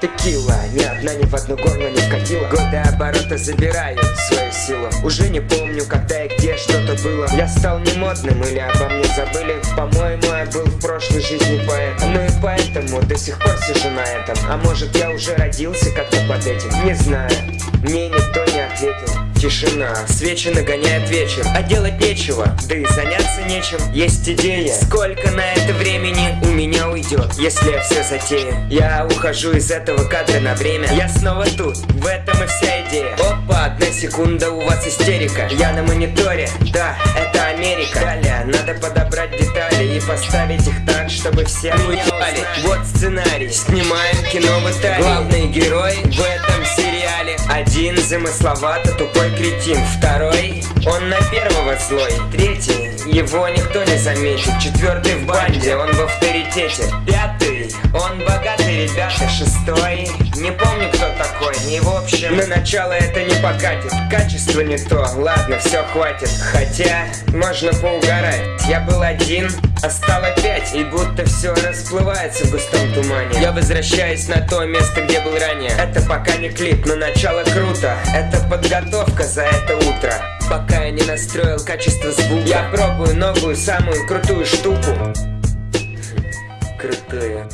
Текила, ни одна ни в одно горло не вкатила Годы оборота забирают свою силу. Уже не помню, когда и где что-то было. Я стал не модным или обо мне забыли. По-моему, я был в прошлой жизни поэтом. Ну и поэтому до сих пор сижу на этом. А может я уже родился как-то под этим? Не знаю, мне никто не ответил. Тишина, свечи нагоняют вечер. А делать нечего, да и заняться нечем. Есть идея, сколько на это Если я все затею Я ухожу из этого кадра на время. Я снова тут, в этом и вся идея. Опа, одна секунда, у вас истерика. Я на мониторе, да, это Америка. Далее, надо подобрать детали И поставить их так, чтобы все меня Вот сценарий, снимаем кино в Италии. Главный герой в этом сериале. Один замысловато тупой кретин Второй, он на первого злой. Третий, его никто не заметит. Четвертый в банде, он в авторитете. Пятый, он богатый, ребята Шестой, не помню кто такой. И в общем, на начало это не покатит. Качество не то, ладно, все хватит. Хотя, можно поугарать. Я был один, а стало пять. И будто все расплывается в густом тумане. Я возвращаюсь на то место, где был ранее. Это пока не клип, но начало круто. Это подготовка за это утро. Пока я не настроил качество звука. Я пробую новую, самую крутую штуку. Крутую